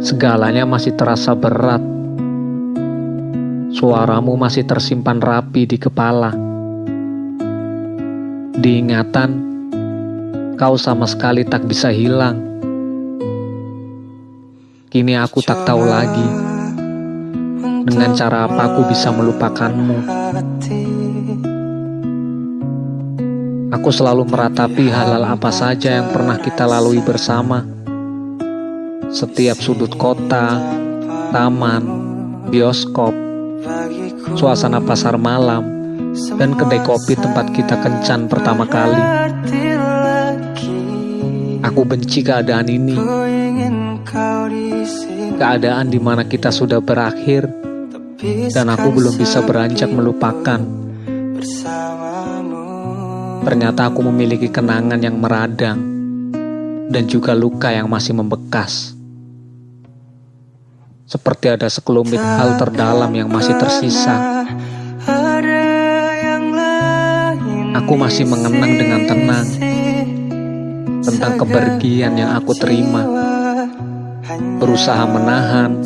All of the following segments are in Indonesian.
Segalanya masih terasa berat. Suaramu masih tersimpan rapi di kepala. Diingatan, kau sama sekali tak bisa hilang. Kini aku tak tahu lagi dengan cara apa aku bisa melupakanmu. Aku selalu meratapi hal-hal apa saja yang pernah kita lalui bersama. Setiap sudut kota, taman, bioskop, suasana pasar malam, dan kedai kopi tempat kita kencan pertama kali. Aku benci keadaan ini. Keadaan di mana kita sudah berakhir dan aku belum bisa beranjak melupakan. Ternyata aku memiliki kenangan yang meradang dan juga luka yang masih membekas. Seperti ada sekelumit hal terdalam yang masih tersisa. Aku masih mengenang dengan tenang tentang kepergian yang aku terima. Berusaha menahan,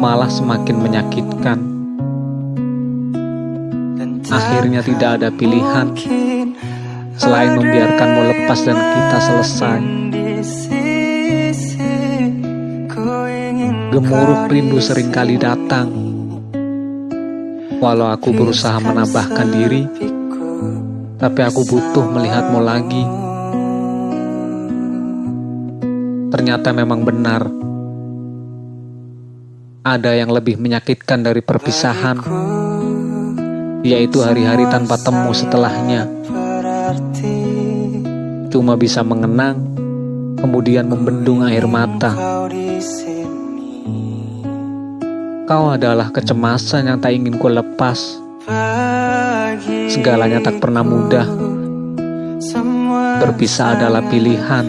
malah semakin menyakitkan. Akhirnya tidak ada pilihan selain membiarkanmu lepas dan kita selesai. Gemuruh rindu sering kali datang. Walau aku berusaha menambahkan diri, tapi aku butuh melihatmu lagi. Ternyata memang benar. Ada yang lebih menyakitkan dari perpisahan, yaitu hari-hari tanpa temu setelahnya. Cuma bisa mengenang, kemudian membendung air mata. Kau adalah kecemasan yang tak ingin ku lepas. Segalanya tak pernah mudah. Berpisah adalah pilihan,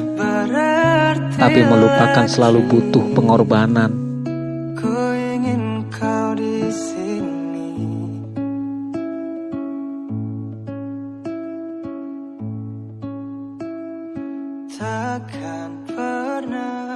tapi melupakan selalu butuh pengorbanan. Takkan pernah